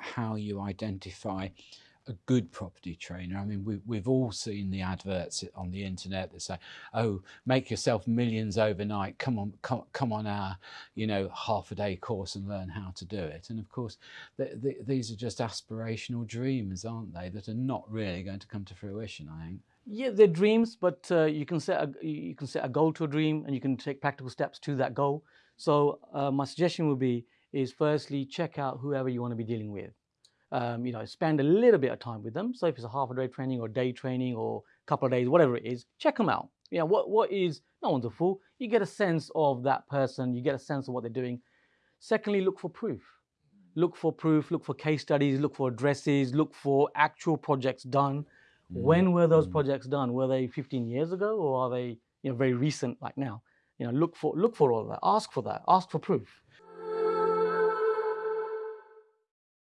how, you identify a good property trainer. I mean, we, we've all seen the adverts on the internet that say, "Oh, make yourself millions overnight. Come on, come, come on our, you know, half a day course and learn how to do it." And of course, the, the, these are just aspirational dreams, aren't they? That are not really going to come to fruition. I think. Yeah, they're dreams, but uh, you can set a you can set a goal to a dream, and you can take practical steps to that goal. So uh, my suggestion would be is firstly check out whoever you want to be dealing with um, you know, spend a little bit of time with them. So if it's a half a day training or day training or a couple of days, whatever it is, check them out. You know, what, what is, no one's a fool. You get a sense of that person, you get a sense of what they're doing. Secondly, look for proof. Look for proof, look for case studies, look for addresses, look for actual projects done. Mm. When were those mm. projects done? Were they 15 years ago or are they you know, very recent like now? You know, look for, look for all that, ask for that, ask for proof.